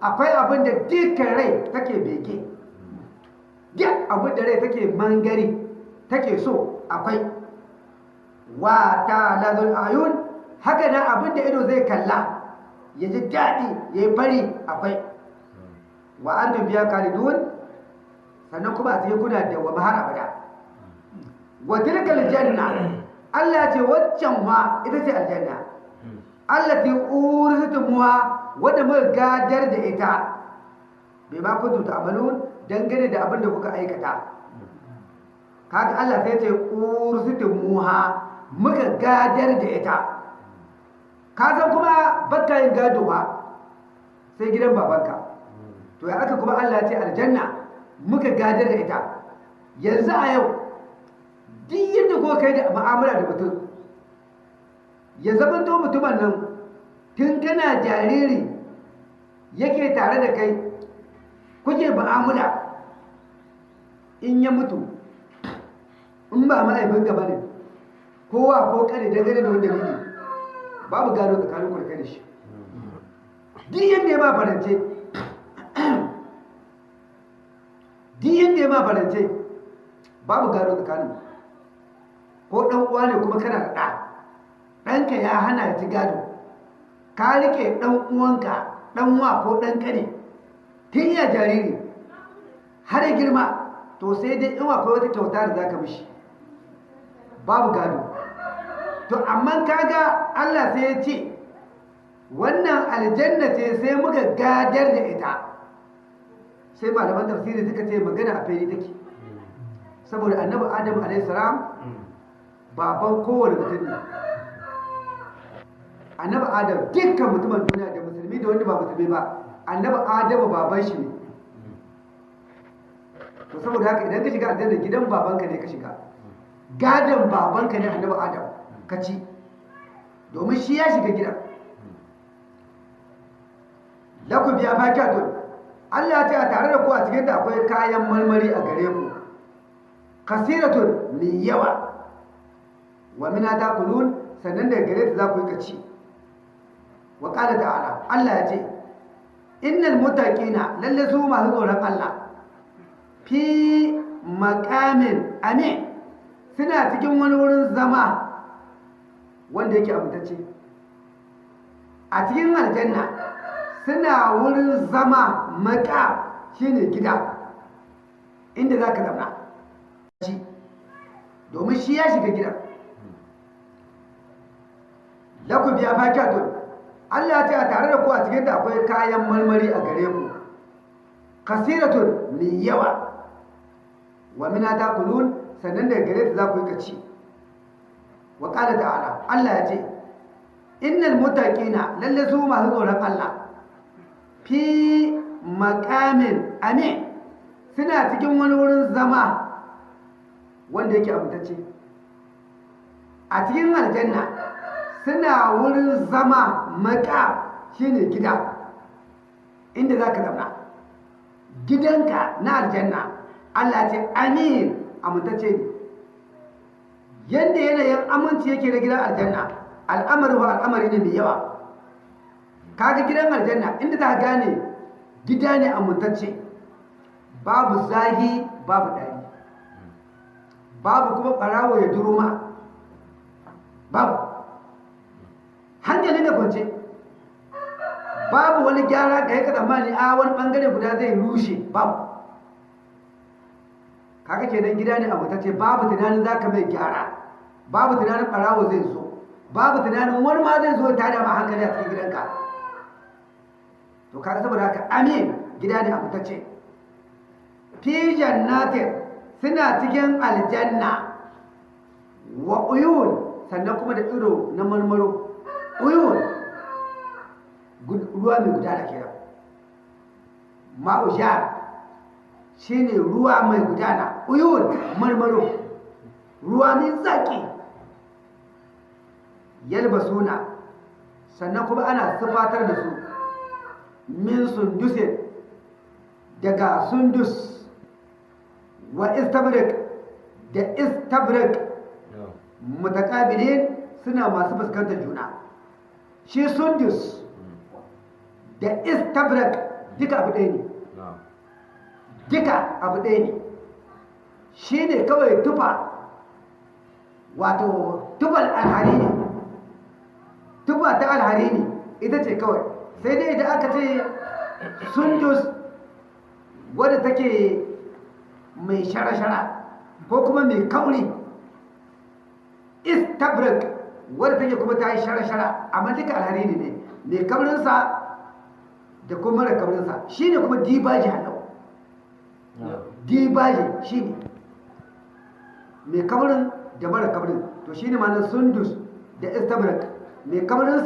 akwai abin da dukkan rai take beke duk abin da rai take mangari take so akwai. Wa ta lazul ayun haka nan abin da ido zai kalla ya ji daɗi ya yi fari akwai. Wa an biya kalidun sannan kuma a cikin kuna da wa har abada. Wa tilkal janna Allah ce waccan ma ita ce aljanna. Allati ursitumuha wanda muka gadar da ita bai ma kuntu ta'malun dangane da abin da kuka aikata. Kaga Allah sai ce ursitumuha muka gadar da ita. Ka san kuma baka yin gado ba sai gidan babanka. To ya aka kuma Allah ce aljanna muka gadar da ita. Yanzu a yau duk yadda ko kai da mu'amala da mutum ya zama to mutumin nan tun kana jariri yake tare da kai kuke mu'amala. In ya mutu in ba ma'aibin gaba ne kowa ko kare dangane da wanda dalili babu gado tsakanin kurkai da shi. Duk yadda ya ma farance duk yadda ya ma farance babu gado tsakanin ko ɗan uwa ne kuma kana da ɗa ɗanka ya hana ci gado. Ka riƙe ɗan uwanka ɗan wa ko ɗan ƙane tun iya jariri har ya girma to sai dai in akwai wata kyauta da za ka mishi. Babu gado. To amma kaga Allah sai ya ce wannan aljanna ce sai muka gadar da ita. Sai malaman tafsiri suka ce magana a fili take. Saboda annabi adam alaihi salam baban kowane mutum ne. Annabi adam dukkan mutumin duniya da musulmi da wanda ba musulmi ba annabi adamu baban shi ne. To saboda haka idan ka shiga aljanna gidan babanka ne ka shiga. Gadon babanka ne annabi adam ka ci. Domin shi ya shiga gidan. Laku biya fakatun Allah ya ce a tare da ku a cikin da akwai kayan marmari a gare ku. Kasiratun mai yawa. Wa mina ta kulun sannan daga gare ta za ku yi kaci wa ƙala ta'ala Allah ya ce innal mutaqina lalle su masu tsoron Allah fi makamin amin suna cikin wani wurin zama wanda yake abutacce a cikin aljanna suna wurin zama maka shine gida inda za ka zauna domin shi ya shiga gidan laku biya fakatun Allah ya ce a tare da ku a cikin da akwai kayan marmari a gare ku. Kasiratun mai yawa. Wa mina ta kulun sannan daga gare ta za ku yi kaci. Wa ƙala ta'ala Allah ya ce innal mutaqina lalle su masu tsoron Allah fi makamin amin suna cikin wani wurin zama wanda yake abutacce a cikin aljanna suna wurin zama maka shine gida inda za ka zauna. Gidanka na aljanna Allah ce amin amintacce ne. Yadda yanayin aminci yake na gidan aljanna al'amari ba al'amari ne mai yawa. Kaga gidan aljanna inda za ka gane gida ne amintacce. Babu zahi babu dari babu kuma ɓarawo ya duro ma babu hankali da kwance babu wani gyara da ya ka tsammani a wani ɓangare guda zai rushe babu. Kaga kenan gida ne amintacce babu tunanin za ka mai gyara. Babu tunanin ɓarawo zai zo. Babu tunanin wani ma zai zo ta da ma hankali a cikin gidanka. To kaga saboda haka amin gida ne amintacce. Fi jannatin suna cikin aljanna. Wa uyun sannan kuma da tsiro na marmaro. Ruwa mai gudana kenan. Ma'ujar shine ruwa mai gudana. Uyun marmaro. Ruwa mai zaki. Yalbasuna sannan kuma ana sufatar da su. Min sundusin daga sundus. Wa istabrik da istabrik mutakabilin suna masu fuskantar juna. Shi sundus da istabrik duka abu ɗaya ne. Duka abu ɗaya ne. Shi ne kawai tufa wato tufal alhari ne. Tufa ta alhari ne ita ce kawai. Sai dai idan aka ce sundus wadda take mai shara-shara ko kuma mai kauri. Istabrak wadda take kuma ta yi shara-shara amma duka alhari ne. Mai kaurinsa da kuma mara kaurinsa shi ne kuma dibaji na'am dibaji shi ne. Mai kaurin da mara kaurin to shi ne ma sundus da istabrak mai kaurinsa